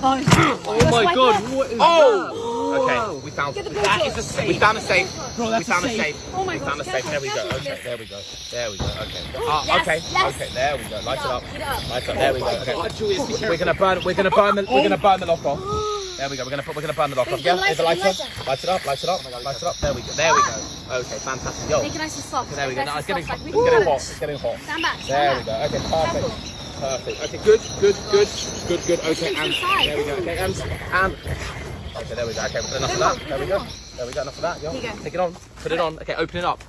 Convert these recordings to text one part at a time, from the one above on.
Oh, Oh my god, there. what is Oh! Okay, we found Get the that GoPro. is a safe. We found a safe. Bro, that's we found a a safe. safe. Oh my we gosh, found a safe. There we go. Okay, there we go. There we go. Okay. Ah, Yes, okay. yes. Okay, there we go. Light it up. Light it up. There we go. Okay. God, We're gonna burn. We're gonna burn the. We're gonna burn the lock off. There we go. We're gonna put. We're gonna burn the lock off. Yeah. light Is the it, lighter? light it. Light it up. Light it up. Light it up. There we go. There we go. Okay. Fantastic. Yo. Make it nice and soft. There we go. Nice Now it's getting. It's like we can getting hot. It's getting hot. Stand back. Stand There back. we go. Okay. Perfect. Perfect. Okay, good, good, good, good, good. Okay, and there we go. Okay, and and okay, there we go. Okay, enough of that. There we go. There we go. Enough of that. Here take it on. Put it on. Okay, open it up.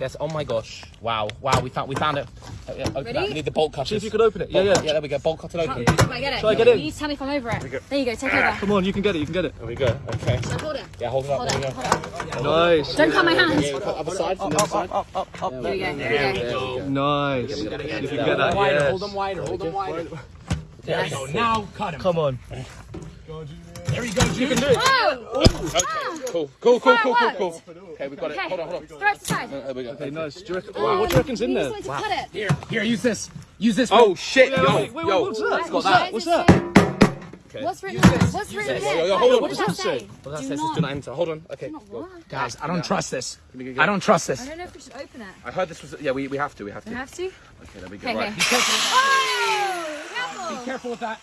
Yes. Oh my gosh. Wow. Wow. We found. We found it. Uh, yeah, open Ready? That. We need the bolt cutters. See if you could open it. Yeah, Bolt- yeah. Yeah. There we go. Bolt cutter open. Can I get it? Shall I get in? You need to tell me if I'm over it. There you go. Take over. Come on, you can get it, you can get it. There we go. Okay. Shall I hold it? Yeah. Hold it up. Hold there it. we Hold go. it. Nice. Don't cut my hands. Yeah, cut other side. From the other. Up, up, up. There we go. There we go. Nice. If you can get that, yes. hold them wider, hold them wider. There you go. Now cut him. Come on. There you go, Julius. Oh! Okay. Ah. Cool. Cool. Cool. Cool. Cool. Cool. Okay. We got it. Hold on. Hold on. Throw it to the side. There we go. Okay, nice. Do you reckon, oh, what do you reckon's in We need there? someone to cut it. Here, here, use this. Use this. Oh shit! Yeah, Yo, wait, wait, yo. what's that? What's What's that? that? What's that? Okay. What's written here? What's written here? Yo, yo, hold on. What does that say? Well, that Do not- do not enter. Hold on. Okay. do not go. what? Guys, I don't trust this. I don't trust this. I don't know if we should open it. I heard this was. Yeah, we, we have to. We have to. I have to? Okay, there we go. Right. Be careful. Oh! Careful! Be careful with that.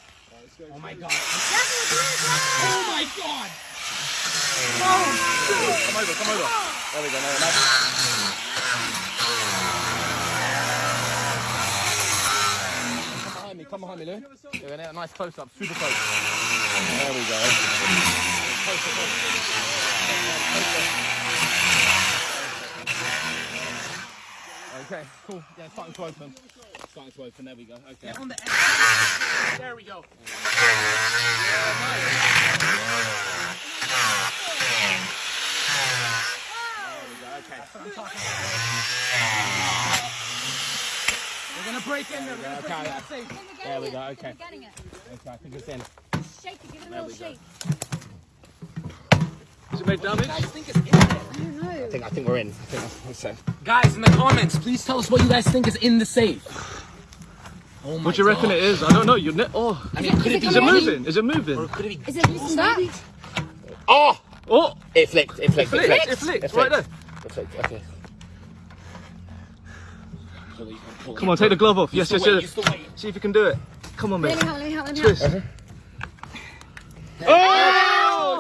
Oh my god. Oh my god. Come over. Come over. There we go. No, no. Come behind me. Come behind me, Lou. Yeah, a nice close up. Super close. There we go. Okay, cool. Yeah, it's starting to open. It's starting to open. There we go. Okay. On the There we go. We're gonna break in there. We're gonna break in that safe. There we go. Okay. I'm getting it. Okay, I think it's in. Shake it. Give it a little shake. Has it made damage? guys think is in there? I don't know. I think I think we're in. I think that's so. Guys, in the comments, please tell us what you guys think is in the safe. Oh my What do you reckon God. it is? I don't know. You're ne- oh, I mean, could it be is it moving? Is it moving? Could it be? Is it loosened up? Oh! Oh, It flicked. It flicked. It flicked. flicked. It flicked. It Right there. It flicked. Okay. Come on, take the glove off. Yes, yes, yes. use the weight. See if you can do it. Come on, Let me help. Let me help. Let me help. Twist. Oh!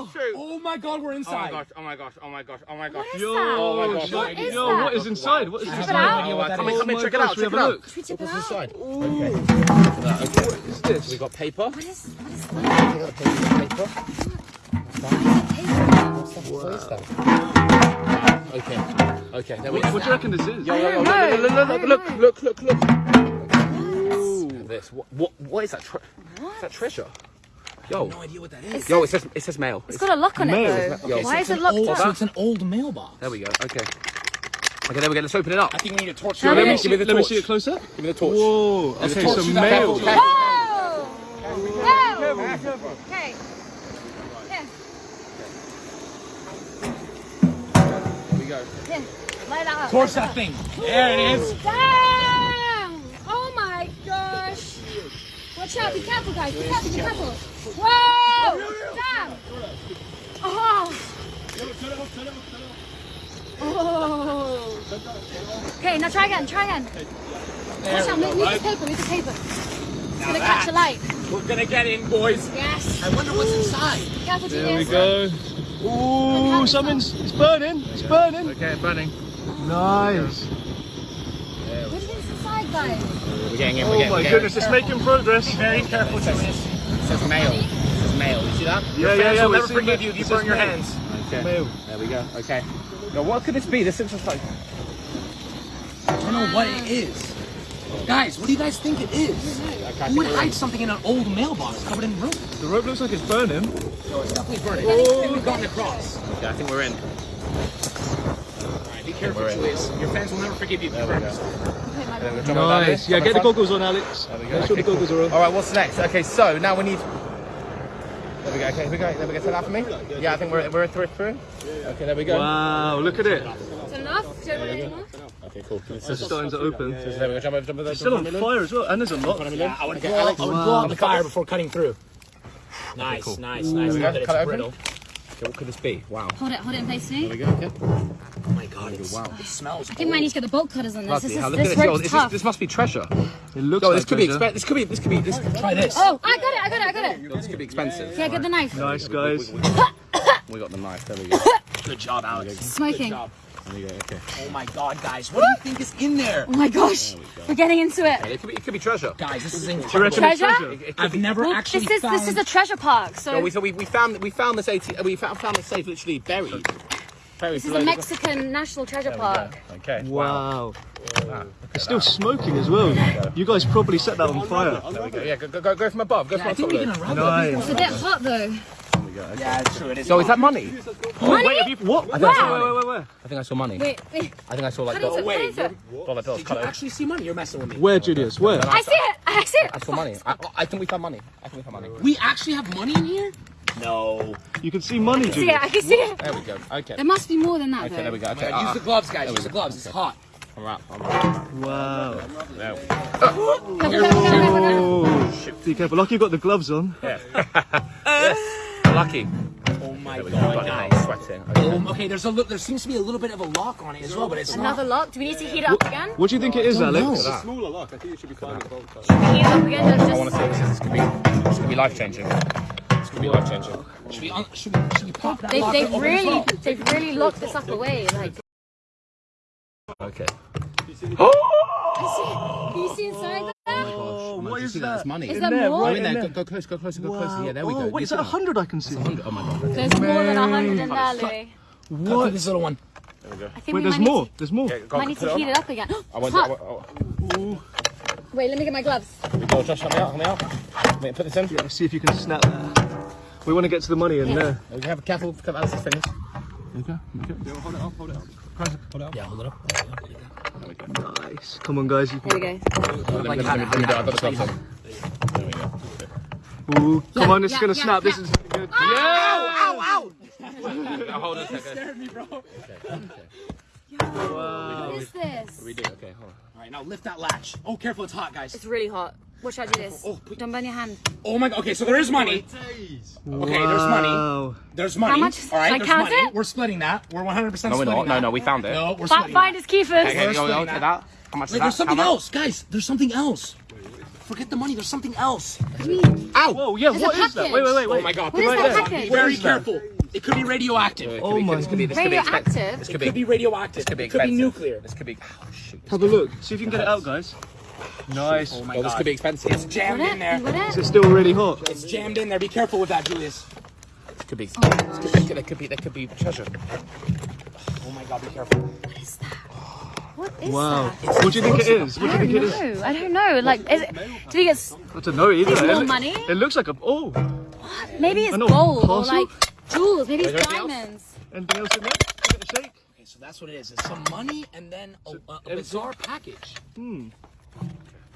Shoot. Oh my god, we're Oh my inside. gosh! Oh my gosh! Oh my gosh! Oh my gosh! What is Yo, that? Oh my gosh, yo, what oh is yo, that? what is inside? What is I this? have no idea Come in, come in, Oh check it out, gosh, we check have it a out. look. Should we tip it What's out? inside? Okay. Okay. What is this? We got paper. What is, what is Take out the paper. paper? What is that? Okay. Okay. There What, what do you reckon this is? Yo, yo, yo, look, look, look, look, look, look, look, look. This. What? What? What is that? Tre- is that treasure? Yo, No idea what that is. yo. It says it says mail. It's got a lock on it Mail. though. Yo, Why is it locked old, up? So it's an old mailbox. There we go. Okay. Okay. There we go. Let's open it up. I think we need a torch. No, Let me see, Give me the let me see it closer. Give me the torch. Whoa. Okay, torch so to that mail. Careful, Whoa! Whoa! Okay. Here, There we go. here. Light up. Torch that thing. There it is. Damn! Oh my gosh! Watch! Be careful, guys. Be careful. Be careful. Whoa! Oh, Damn! Oh! Oh! Okay, now try again. Try again. Watch out! Move the paper. Move the paper. It's gonna catch a light. We're gonna get in, boys. Yes. I wonder what's inside. Be careful, There we go. Ooh, something's it's burning. It's burning. Okay, burning. Nice. What is inside, guys? We're getting in. We're Oh getting, my we're goodness, it's making progress. Very careful, Julius. It says mail. It says mail. You see that? Yeah, yeah, Fans yeah. will we're never forgive you if you burn your hands. Okay. Mail. There we go. Okay. Now, what could this be? This looks just like. I don't know what it is. Guys, what do you guys think it is? Who would hide something in an old mailbox covered in rope? The rope looks like it's burning. No, it's definitely burning. Oh. I think we've gotten across. Yeah, I think we're in. Alright, be careful, We're. Julius. Your fans will never forgive you if you burn yourself. There we go. Jump Nice. Yeah, get in the goggles on, Alex. There we go. Make sure the Okay, goggles are on. All right, what's next? Okay, so now we need. There we go. Okay, here we go. There we go. Take that for me. Yeah, I think we're we're a through. through. Okay, there we go. Wow, look at it. it. Is enough? Do you want any more? Okay, cool. It's starting to open. There we go. Jump over. Jump over. It's still on fire as well, and there's a lot. Yeah, I would, Okay, blow, Alex. I would Wow. blow out the fire before cutting through. Nice, cool. nice, nice. we Love go. Cut it's open. brittle. Okay, what could this be? Wow. Hold it, hold it in place for me. There we go. Okay. My Wow. it smells. I think we might need to get the bolt cutters on this. Bloody This, is, hell, look at this this. This, is, this must be treasure. It looks Yo, like this could be treasure. expensive. This could be. This could be. This, Try this. Oh, I got it, I got it, I got it. yo, this could be expensive. Yeah, get the knife. Nice, guys. We got the knife. There we go. Good job, Alex. Smoking. Good job. There we go. Okay. Oh my god, guys, what do you think is in there? Oh my gosh, we're getting into it. It could be. It could be treasure. Guys, this is Do incredible. Treasure? treasure? It could I've be- never Well, actually this is found. this is a treasure park. So No, we, so we, we found we found this AT, we found, found the safe literally buried. Buried this is a Mexican national treasure park. Okay. Wow. It's still smoking as well. You guys probably set that on fire. There we go. Yeah, go, go, go, go from above. Go Yeah, from I think we of can it. unravel it. Nice. It's a bit hot though. Yeah, it's true. It is. So is that money? Money? Wait, have you, what? I think I saw money. wait, wait, wait. I think I saw money. Wait, wait. I think I saw like Cut dollar, it, wait, cut dollar bills. Did you actually see money? You're messing with me. Where, Julius? Where? I see it. I see it. I saw money. I, I think we found money. I think we found money. We actually have money in here? No. You can see money, See it. Julius. I can see it. There we go. Okay. There must be more than that Okay, though. there we go. Okay. Use Uh, the gloves, guys. Use the gloves. It's hot. I'm right. I'm right. Wow. There we go. Careful, careful, careful, careful, careful. Oh, be careful. Lucky you got the gloves on. Yes. Lucky. Oh my There go. god, Bloody guys. sweating. Okay. Um, okay, there's a li- there seems to be a little bit of a lock on it as well, but it's Another not. lock. Do we need to heat it up again? What do you think it is, Alex? That. Smaller lock, I think it should be fine with bolt cutters. Heat it up again. I Just, want to see this. This could be. This could be life changing. This could be life changing. Should we, un- should we, should we pop that they, lock they've open as really, well? they've really locked this up away. Like, Okay. Oh! can you see inside there? Oh, oh What is that? That's money. Is there there, more? Go right in there. Go, there. go close. Go closer. Go closer. Yeah, there we oh, go. wait, You is see that a hundred I can see? Oh my god. There's more than a hundred in there, Louis. Cut through What? this little one. There I think Wait, we there's more. Need There's more. Yeah, to, go might need to it heat it up again. I went. Hot. I went oh. Wait, let me get my gloves. We go. Josh, help me out. Help me out. Wait, put this in. Yeah, see if you can snap that. We want to get to the money in there. We have a careful. Cut Alice's fingers. Okay. Okay. Yeah, hold it up, hold it up. Yeah, hold it up. Nice. Come on, guys. You Here we go. Let me, let me, let me do it. I've got the gloves on. There we go. Ooh, come Yeah, on, it's yeah, gonna yeah, snap. This is. yeah. is good. Now hold on a second. me, bro. What is this? We do. Okay. Hold on. All right, now lift that latch. Oh, careful, it's hot, guys. It's really hot. Watch out do this. Oh, put- Don't burn your hand. Oh my god. Okay, so there is money. Okay, there's money. There's money. How much? All right, Should I there's count money. it? We're splitting that. We're 100% No, we're splitting not. No, that. no, we found it. No, we're Fi- splitting find that. his keepers. Okay, We're go, go, splitting take that. that. How much is that? there's something else, guys. There's something else. Forget the money. There's something else. Ow! Whoa, yeah, There's what a is that? Wait, wait, wait, Oh my god. What is that package? Very careful. It could be radioactive. It Oh be- my This could be. This could be. Radioactive? This It could could be. be radioactive. This could be It could be nuclear. This could be. Oh shoot. Have a look. See if you can get it out, guys. Nice. Oh my Oh, this could be expensive. It's jammed in it? You there. got Is it? it still really hot? It's jammed in there. Be careful with that, Julius. This could be. This could, there, could, there could be. There could be treasure. Oh my god, be careful. What is that? Wow. that? What do you think it is? What do I you don't it is? know. I don't know. Like, is it, do you think it's I don't know either. It's It more loo- money? It looks like a. Oh, What? maybe it's gold or like jewels? Maybe it's there anything else? diamonds. anything else in there? Give it a shake. Okay, so that's what it is. It's some money and then a, a, a bizarre package. Hmm.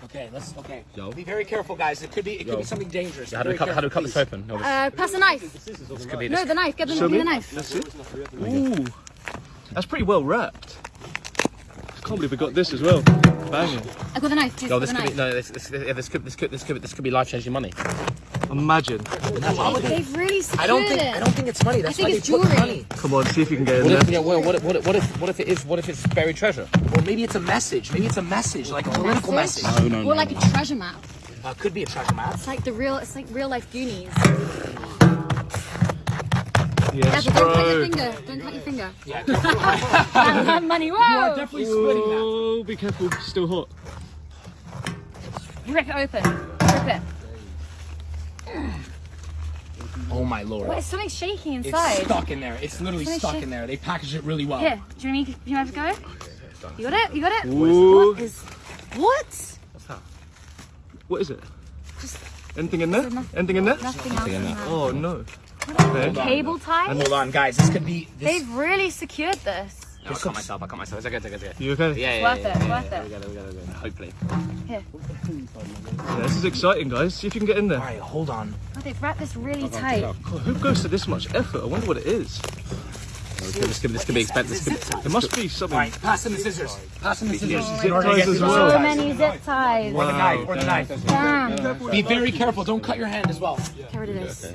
Okay, let's. Okay. Yo. Be very careful, guys. It could be. It could Yo. be something dangerous. How do we Very cut? How do we cut careful, this open? No, this, Uh, pass the knife. this could be. No, the knife. Get the, Show give me. me the knife. That's it. Ooh, that's pretty well wrapped. I can't believe we got this as well. Banging. I got the knife. Please, no, got this the could be. No, this, this, yeah, this could. This could. This could. This could be life changing money. Imagine. They've really secured I don't think. it. I don't think it's money. That's think why it's they put jewelry. money. Come on, see if you can get in What if? there. Yeah. Well, what? if- What? if- What if? What if it is? What if it's buried treasure? Or maybe it's a message. Maybe it's a message, like a political message. No, no, Or like a treasure map. Uh, could be a treasure map. It's like the real. It's like real life Goonies. Yes, Careful, don't cut your bro. finger. Don't cut your finger. Yeah. Money. You are Whoa! definitely splitting that. Oh, be careful. Still hot. Rip it open. Rip it. Oh my lord. What? It's something shaky inside? It's stuck in there. It's literally Finish stuck in there. They packaged it really well. Here. Do you want me? Do you want to go? You got it. You got it. Ooh. What is? What? What's that? What is it? Just Anything in there? There's nothing- Anything in there? nothing else in there. Oh no. Okay. Cable ties. Hold on, guys. This could be. This, They've really secured this. No, I cut myself. I cut myself. It's okay. It's okay. It's okay. You okay? Yeah, yeah, Worth yeah, it, yeah, worth yeah, it. We got it. We got it. we got it. Hopefully. Here. Yeah, this is exciting, guys. See if you can get in there. right, hold on. Oh, they've wrapped this really tight. God, who goes to this much effort? I wonder what it is. This could, this could be expensive. This could, There must be something. Alright, pass him the scissors. Pass him the scissors. Zip ties as well. So many zip ties. Or the knife, or the knife. Damn. Be very careful, don't cut your hand as well. Get rid of this.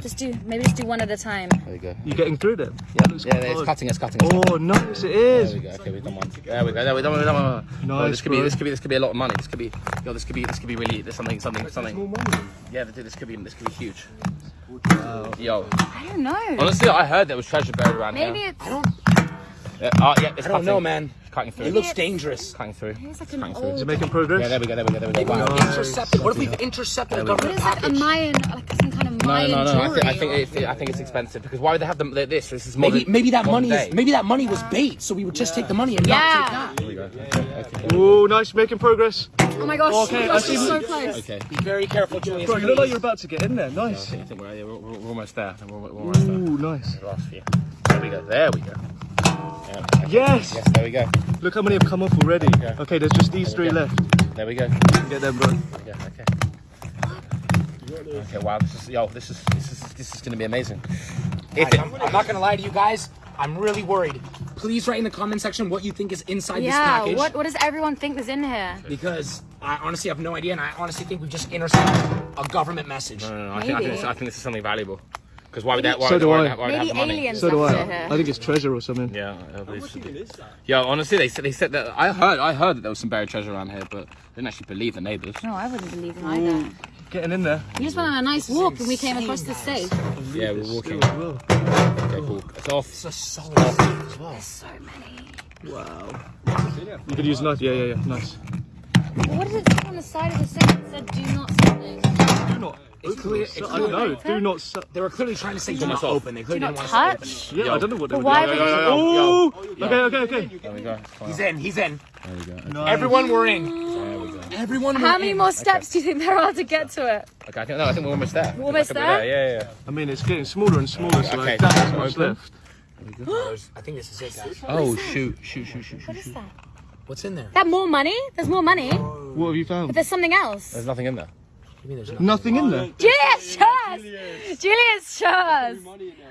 Just do, maybe just do one at a time. there you go. You're getting through them? Yeah, looks yeah, it's cutting, it's cutting. It's Oh, nice it is. There we go. Okay, we've done one. There we go. There we go. There we go. Oh, Nice, this could be. This could be. This could be a lot of money. This could be. Yo, this could be. This could be really. This something. Something. Something. Yeah, dude, this could be. This could be huge. Yo, I don't know. honestly, I heard there was treasure buried around Maybe here. it's, I don't, Yeah, oh, yeah, it's I don't cutting. know, man. It's cutting through. It looks dangerous. cutting through. it's like an cutting through. Is it making progress? Yeah, there we go. There we go. There we go. Wow. we've intercepted. What if we've intercepted a What government is like a? Mayan, like some kind of No, no, no, no. I jewelry? think, I think it's. I think it's expensive because why would they have them? This. This is modern, Maybe, maybe that money day. is maybe that money was bait, so we would just take the money and Yeah. not There we go. Okay. okay. Oh, nice, making progress. Oh my gosh, Okay, oh I gosh, see so close. Okay. Be very careful, Julius. Bro, you look like you're about to get in there. Nice. I think we're, yeah, we're, we're, we're almost there. We're, we're almost there. Nice. Last few. There we go. There we go. Yeah. okay. Yes. Yes. There we go. Look how many have come off already. Okay, there's just these three left. There we go. Get them, bro. Yeah, okay. Okay, wow, this is yo, this is this is this is gonna be amazing. If Guys, I'm, I'm not gonna lie to you guys. I'm really worried. Please write in the comment section what you think is inside this package. Yeah, what, what does everyone think is in here? Because I honestly have no idea, and I honestly think we've just intercepted a government message. no, no, no, I think I think, Maybe. this, I think this is something valuable. Because why would that? Why So would, do why I. would, why would they have Maybe aliens So do I. here. I think it's treasure or something. Yeah, I believe so. Yeah, honestly, they said they said that. I heard I heard that there was some buried treasure around here, but I didn't actually believe the neighbours. No, I wouldn't believe them either. Getting in there. We just went on a nice walk and we came across the safe. Yeah, we're walking. As well. Okay, cool. It's off. This is so as well. So many. Wow. You could use a knife. Yeah, yeah, yeah. Nice. But what did it say on the side of the safe? It said, do not something. Do not. It's clear. It's I don't know. Do not. They were clearly trying to say do not open. They clearly Do didn't want to touch. yeah, I don't know what they But would why do. would yo, yo, you? yo. Oh. Okay, okay, okay. There we go. He's in. He's in. There we go. Everyone, we're in. There we go. Everyone. How many in. more steps do you think there are to get to it? Okay, I think no, I think we're almost there. almost we're almost there? Yeah, yeah. I mean, it's getting smaller and smaller, so Okay, like that's so what's left. I think this is it, guys. Oh shoot, shoot, shoot, shoot, What shoot. is that? What's in there? That more money? There's more money, What have you found? but found? there's something else. There's nothing in there. I mean, there's no. Nothing in there. Julius Chaz! Julius Chaz!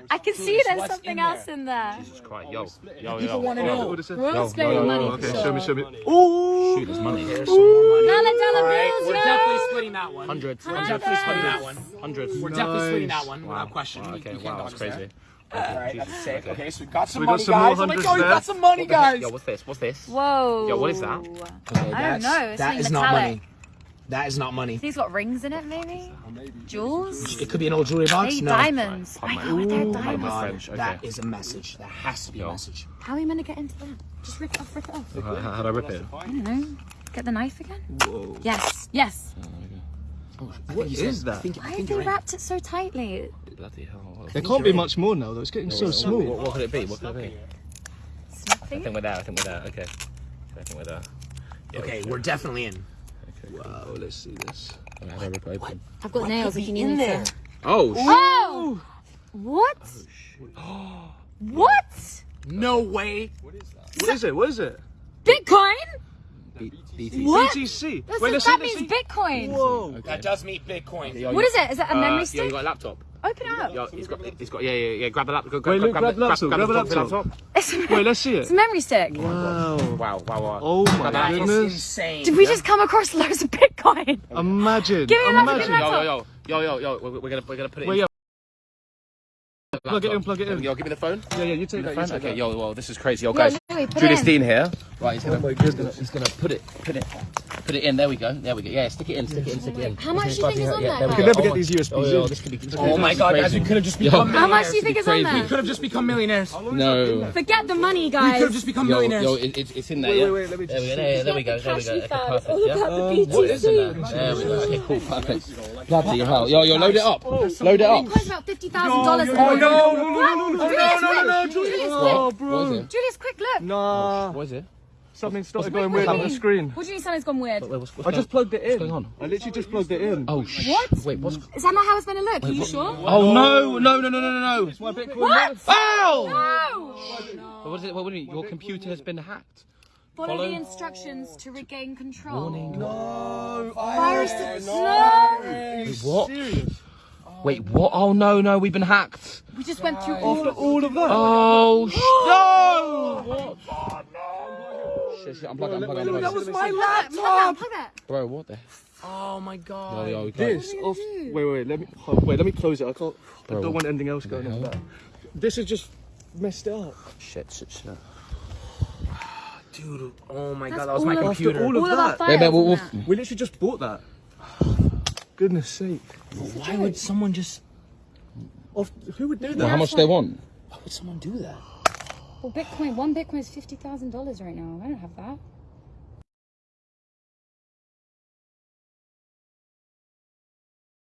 I can see there's something in else in there. Jesus Christ, oh, yo, yo, yo. People want to know. What is it? We're all No, splitting no, no, money. no, Okay, show me, show me. Oh! Shoot, there's money. There's some more money. Dollar, dollar All right, bills, we're yo! definitely splitting that one. Hundreds. We're definitely splitting that one. Hundreds. We're definitely splitting that one without question. Wow, okay, wow, that's dodge that. crazy. All right, that's safe. Okay. Okay, so we got some we got money, some guys. Oh my god, we there. got some money, guys. Yo, what's this? What's this? Whoa. Yo, what is that? I don't know. It's That something not money. That is not money. Think it's got rings in it, maybe? Jewels? It could be an old jewelry box. Maybe No. diamonds. Right, I know they're Oh my diamonds. god, French, okay. that is a message. That has to be a message. How are you meant to get into that? Just rip it off, rip it off. Uh, how, how, how'd I rip it? I don't know. Get the knife again? Whoa. Yes, yes. Oh, what is that? I think, I Why think have they you're wrapped it so tightly? Bloody hell. There can't be much more now, though. It's getting oh, so what, small. what could it be? What could it be? I think we're there. I think we're there. Okay. I think we're there. Yeah, Okay, we're definitely in. Wow, let's see this. I rip it open? I've got nails if you need in me there? Oh, sh- Oh! What? What? No way. What is it? What is it? Bitcoin? B- BT. What? BTC. That's Wait, what- let's that see, let's means see. Bitcoin. Whoa. That does mean Bitcoin. Yo, What you- is it? Is that a uh, memory Yo, stick? you got a laptop? Open it up. Yo, he's got. He's got. Yeah, yeah, yeah. Grab the laptop. Wait, Luke, grab the laptop, grab the the laptop. Wait, let's see it. it's a memory stick. Wow. Wow, wow, wow. Oh my That is goodness. insane. Did we just come across loads of Bitcoin? Imagine. Give me a laptop, give me Imagine. laptop. Yo, yo, yo, yo, yo, yo. We're, we're gonna, we're gonna put it Wait, in. yeah. Plug it in, plug it in. Yo, give me the phone. Yeah, yeah, you take that. You take Okay, that. yo, well, this is crazy. Yo, Yo, guys, Louis, put Julius. Dean here. Right, he's gonna, Oh my he's gonna, goodness. he's gonna put it, put it, put it in. There we go. There we go. Yeah, stick it in, stick it in, stick it in. How much do you think is on Yeah, there? we We can never Oh get these USBs Oh, yo, this could be. Oh this Oh my god, guys, we could have just become How much millionaires. do you think is on crazy. there? We could have just become millionaires. No. Forget the money, guys. We could have just become millionaires. yo, it's, it's in there. Wait, yeah? wait, wait, let me There we go. There, there we go. There we go. Cash Okay, you found. It's perfect. all about the What is in there? BTC. There we go. Okay, cool, perfect. Bloody hell. Yo, yo, load it up. Load it up. Bitcoin's about fifty thousand dollars. Oh, no, no, no, no, no, no, Julius, no, no, no, quick. Julius. Julius, Oh, bro. What is it? Julius, quick look. Nah. What is it? Something started Wait, going wait, weird on the screen. What do you mean something's gone weird? Wait, what's, what's I just going, plugged it in. What's going on? I literally just plugged it in. Oh, sh- What? Wait, what's. Is that not how it's meant to look? Are you sure? Oh, no, no, no, no, no, no, no. My Bitcoin What? Ow! No! What is it? What do you mean? Your computer has been hacked. Follow, Follow- the instructions to regain control. Warning. No. Virus. I- No. What? Serious? Wait, what? Oh no, no, we've been hacked. We just went through all After all of that. Oh sh- no! Shit, shit, unplug it, unplug it, unplug. That was my Plug that, that. Bro, what the? Oh my god. Oh, yeah, we can't. This off. Wait, wait. Let me. oh, wait. Let me close it. I can't. I don't want anything else going on. This is just messed up. Shit, shit, shit. Dude, oh my That's god, that was my computer. all of All of that, files Yeah, man, we'll- we'll- that. we literally just bought that. Goodness sake. Why would someone just. Off, who would do Well, that? how much they want? Why would someone do that? Well, Bitcoin, one Bitcoin is fifty thousand dollars right now. I don't have that.